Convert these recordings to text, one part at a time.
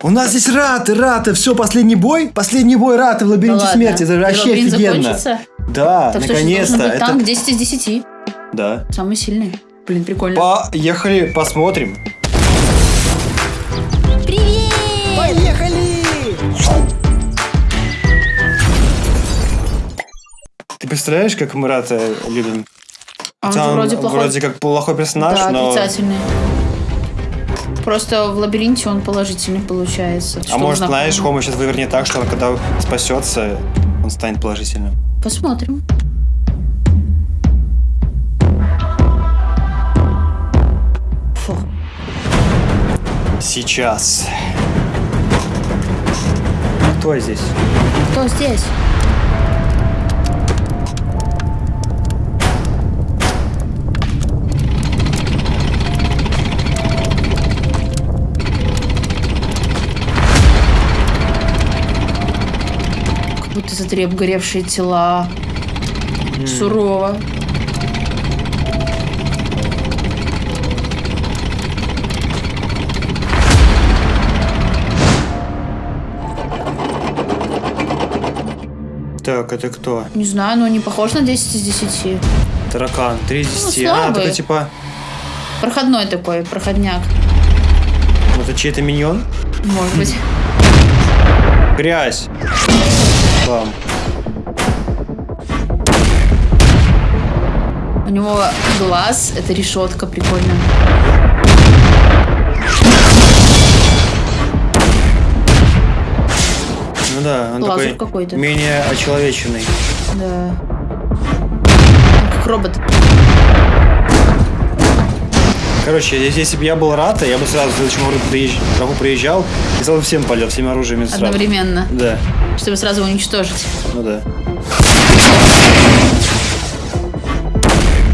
У нас здесь раты, раты, все, последний бой? Последний бой раты в Да лабиринте ладно. смерти, это вообще лабиринт офигенно. закончится? Да, Так что наконец-то. быть Это... танк 10 из 10. Да. Самый сильный. Блин, прикольно. Поехали, посмотрим. Привет! Поехали! Ты представляешь, как мы раты любим? А он Хотя же он вроде плохой. вроде как плохой персонаж, да, но... отрицательный. Просто в лабиринте он положительный получается. А может, знаешь, Хома сейчас вывернет так, что он, когда спасется, он станет положительным. Посмотрим. Фу. Сейчас. Кто здесь? Кто здесь? Как будто смотри, обгоревшие тела. Сурово. Так, это кто? Не знаю, но не похож на 10 из 10. Таракан. 3 из Ну, 10. а, слабый. такой типа... Проходной такой, проходняк. Это чей-то миньон? Может быть. Грязь. Бам. У него глаз, это решетка, прикольно. Ну да, он Лазер такой менее очеловеченный. Да. Как робот. Короче, если, бы я был рад, я бы сразу в следующем врагу приезж- врагу приезжал и сразу всем полет, всеми оружиями сразу. Одновременно. Да, Чтобы сразу уничтожить. ну да.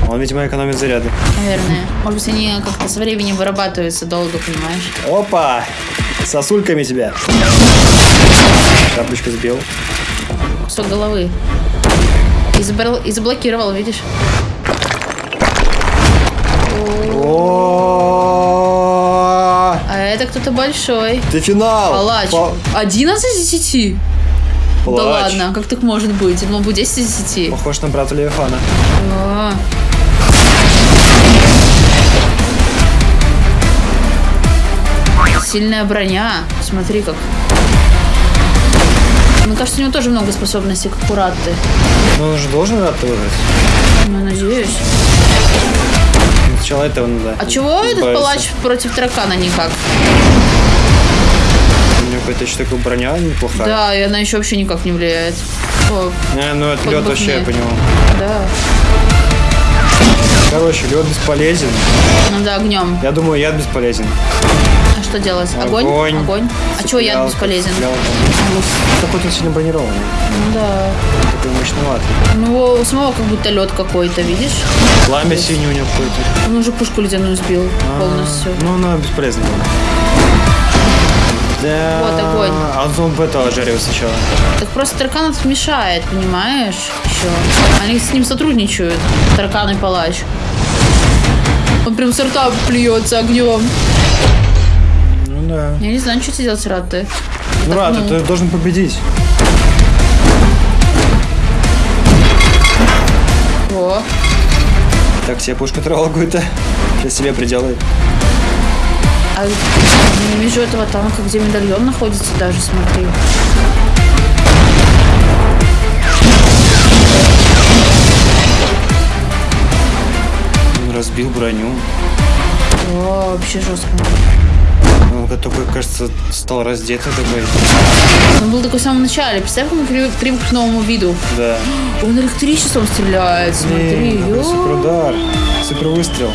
Он, видимо, экономит заряды. Наверное. Может быть, они как-то со временем вырабатываются долго, понимаешь? Опа! Сосульками тебя. Капочка сбил. Кусок головы. И, забрал- и заблокировал, видишь? О, А это кто-то большой. Ты финал! Палач. Па- 11 из 10? Да Палач. ладно, как так может быть? Он был 10 из 10. Похож на брата Левиафана. А. Сильная броня. Смотри как. Мне кажется, у него тоже много способностей, как у Ратты. Ну, он же должен рад выиграть. Ну, надеюсь. Сначала этого надо. А чего этот избавиться. палач против таракана никак? У него какая-то еще такая броня неплохая. Да, и она еще вообще никак не влияет. О, ну это лед вообще, я мне. понял. да. Короче, лед бесполезен. Ну да, огнем. Я думаю, яд бесполезен. А что делать? Огонь? Огонь. Огонь. А чего яд бесполезен? Ну, какой-то сильно бронированный. Ну да. Такой мощноватый. У него у самого как будто лед какой-то, видишь? Пламя синее у него какое-то. Он уже пушку ледяную сбил полностью. Ну, она бесполезна была. Да. Вот огонь. А он, он бы этого жарил сначала. Так просто таракан этот мешает, понимаешь? Еще. Они с ним сотрудничают. Таракан и палач. Он прям с рта плюется огнем. Да. Я не знаю, что тебе делать, рад ты. Ну, рад, ну. ты должен победить. О, Так, себе пушку трогал какую-то. Сейчас себе приделает. а не вижу этого танка, где медальон находится даже, смотри. Он разбил броню. О, вообще жестко. Он такой, кажется, стал раздетый такой. Он был такой в самом начале. Представь, он привык, привык к новому виду. Да. Он электричеством стреляет, смотри. Блин. Супер выстрел.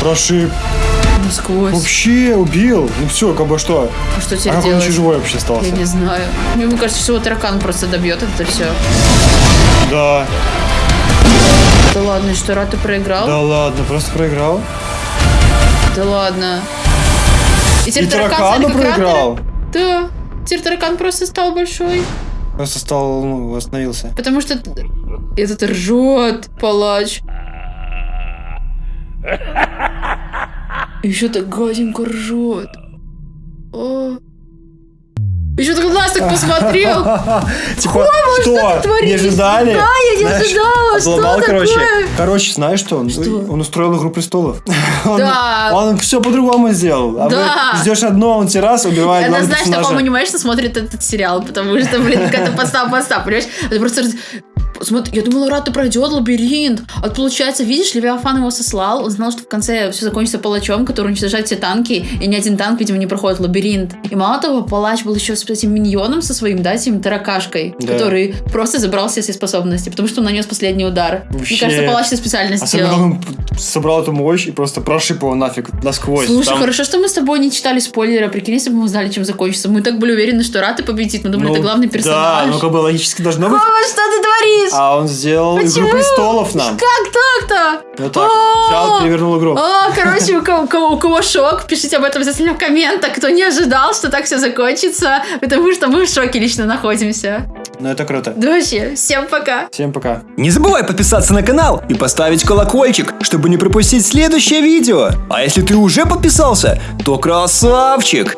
Прошиб. Насквозь. Вообще убил. Ну все, как бы что. А что А теперь как он делать? еще живой вообще остался? Я не знаю. Мне кажется, что его таракан просто добьет это все. Да. Да ладно, что Рата проиграл? Да ладно, просто проиграл. Да ладно. И И теперь таракан стали как проиграл. Да. Теперь таракан просто стал большой. Просто стал, ну, остановился. Потому что этот ржет, палач. Еще так гаденько ржет. О. Еще так нас так посмотрел. Типа, что? Не ожидали? Да, я не ожидала, что обломал, короче. Короче, знаешь что? Он, устроил игру престолов. Да. Он, все по-другому сделал. А Да. вы ждешь одно, он тебе раз убивает Это, знаешь, такому анимешно смотрит этот сериал, потому что, блин, какая-то подстава, подстава, понимаешь? Это просто... Смотри, я думала, Рата пройдет лабиринт. А получается, видишь, Левиафан его сослал. Он знал, что в конце все закончится палачом, который уничтожает все танки. И ни один танк, видимо, не проходит лабиринт. И мало того, палач был еще с этим миньоном со своим, да, этим таракашкой, Да. который просто забрал все свои способности, потому что он нанес последний удар. Вообще. Мне кажется, палач это специально Особенно, сделал. он собрал эту мощь и просто прошиб его нафиг насквозь. Слушай, Там- хорошо, что мы с тобой не читали спойлеры. Прикинь, если бы мы знали, чем закончится. Мы так были уверены, что Рата победит. Мы думали, Ну, это главный персонаж. Да, ну как бы логически должно быть. Мама, что ты творишь? А он сделал Почему? Игру престолов нам. Как так-то? Вот так. Взял, перевернул игру. А, короче, у кого, у кого- у кого шок, пишите об этом обязательно в комментах, кто не ожидал, что так все закончится, потому что мы в шоке лично находимся. Ну это круто. Да вообще, всем пока. Всем пока. Не забывай подписаться на канал и поставить колокольчик, чтобы не пропустить следующее видео. А если ты уже подписался, то красавчик!